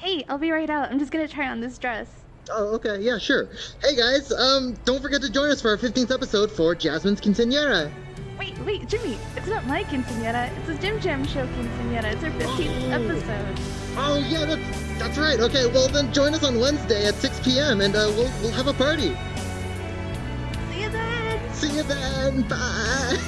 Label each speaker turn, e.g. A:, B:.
A: Hey, I'll be right out. I'm just gonna try on this dress.
B: Oh, okay, yeah, sure. Hey guys, um, don't forget to join us for our 15th episode for Jasmine's Quinceañera.
A: Wait, wait, Jimmy, it's not my quinceanera. It's a Jim Jam Show quinceanera. It's our 15th
B: Oh.
A: episode.
B: Oh yeah, that's that's right. Okay, well then join us on Wednesday at 6 p.m. and uh, we'll we'll have a party.
A: See you then!
B: See you then. Bye.